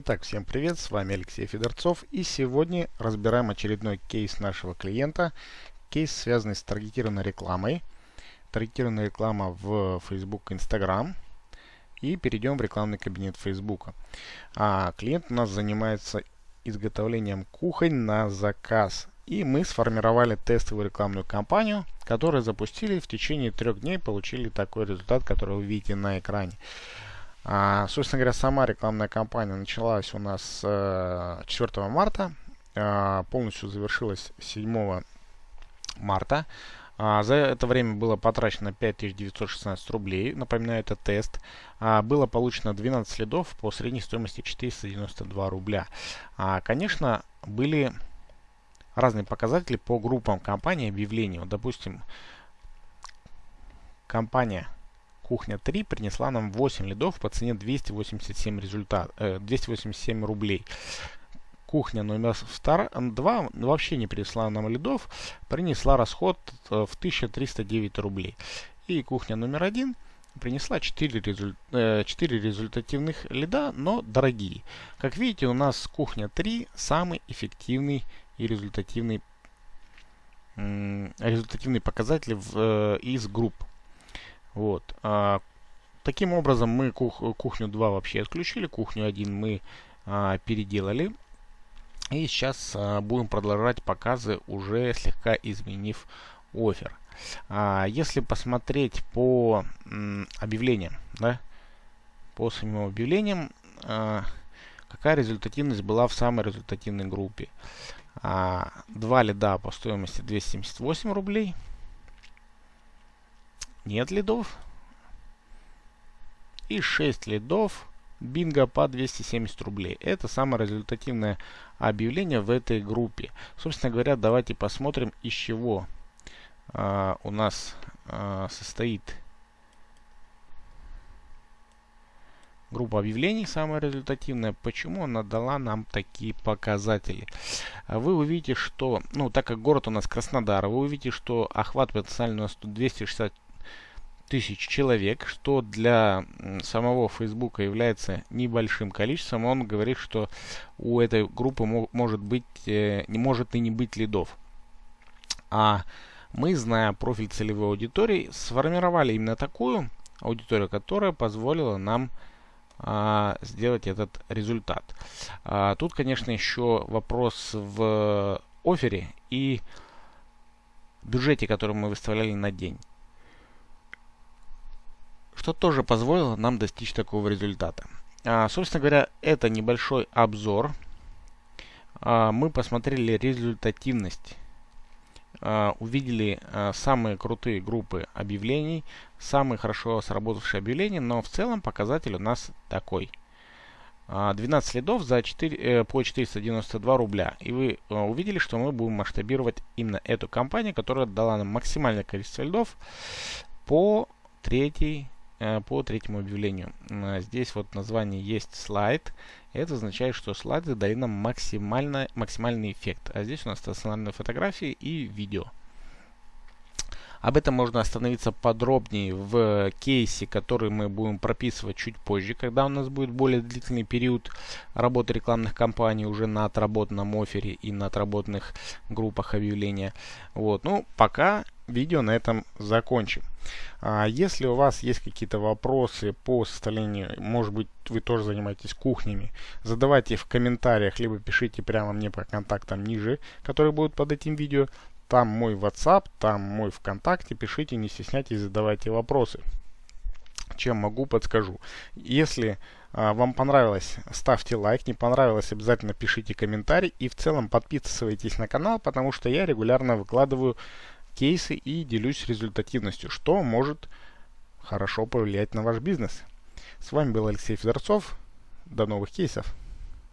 Итак, всем привет, с вами Алексей Федорцов и сегодня разбираем очередной кейс нашего клиента. Кейс, связанный с таргетированной рекламой. Таргетированная реклама в Facebook, Instagram. И перейдем в рекламный кабинет Facebook. А, клиент у нас занимается изготовлением кухонь на заказ. И мы сформировали тестовую рекламную кампанию, которую запустили в течение трех дней, получили такой результат, который вы видите на экране. А, собственно говоря, сама рекламная кампания началась у нас э, 4 марта, э, полностью завершилась 7 марта. А, за это время было потрачено 5916 рублей, напоминаю, это тест. А, было получено 12 следов по средней стоимости 492 рубля. А, конечно, были разные показатели по группам компаний объявлений. Вот, допустим, компания Кухня 3 принесла нам 8 лидов по цене 287, результат, э, 287 рублей. Кухня номер 2 вообще не принесла нам лидов, принесла расход э, в 1309 рублей. И кухня номер 1 принесла 4, результ, э, 4 результативных лида, но дорогие. Как видите, у нас кухня 3 самый эффективный и результативный, результативный показатель в, э, из групп. Вот. А, таким образом мы кух кухню 2 вообще отключили, кухню 1 мы а, переделали. И сейчас а, будем продолжать показы, уже слегка изменив офер. А, если посмотреть по м, объявлениям, да, по самим объявлениям, а, какая результативность была в самой результативной группе. А, два лида по стоимости 278 рублей – нет лидов. И 6 лидов. Бинго по 270 рублей. Это самое результативное объявление в этой группе. Собственно говоря, давайте посмотрим, из чего а, у нас а, состоит группа объявлений, самая результативная. Почему она дала нам такие показатели? Вы увидите, что, ну, так как город у нас Краснодар, вы увидите, что охват потенциально у нас тут 260 тысяч человек, что для самого Facebook является небольшим количеством, он говорит, что у этой группы может быть, э, не может и не быть лидов. А мы, зная профиль целевой аудитории, сформировали именно такую аудиторию, которая позволила нам а, сделать этот результат. А, тут, конечно, еще вопрос в офере и бюджете, который мы выставляли на день что тоже позволило нам достичь такого результата. А, собственно говоря, это небольшой обзор. А, мы посмотрели результативность, а, увидели а, самые крутые группы объявлений, самые хорошо сработавшие объявления, но в целом показатель у нас такой. 12 а, следов за 4, э, по 492 рубля. И вы э, увидели, что мы будем масштабировать именно эту компанию, которая дала нам максимальное количество лидов по третьей по третьему объявлению. Э, здесь вот название есть слайд. Это означает, что слайды дали нам максимально, максимальный эффект. А здесь у нас стационарные фотографии и видео. Об этом можно остановиться подробнее в кейсе, который мы будем прописывать чуть позже, когда у нас будет более длительный период работы рекламных кампаний уже на отработанном офере и на отработанных группах объявления. Вот. Ну, пока видео на этом закончим. А если у вас есть какие-то вопросы по составлению, может быть, вы тоже занимаетесь кухнями, задавайте в комментариях, либо пишите прямо мне по контактам ниже, которые будут под этим видео. Там мой WhatsApp, там мой ВКонтакте, пишите, не стесняйтесь, задавайте вопросы. Чем могу, подскажу. Если а, вам понравилось, ставьте лайк, не понравилось, обязательно пишите комментарий и в целом подписывайтесь на канал, потому что я регулярно выкладываю кейсы и делюсь результативностью, что может хорошо повлиять на ваш бизнес. С вами был Алексей Федорцов. До новых кейсов.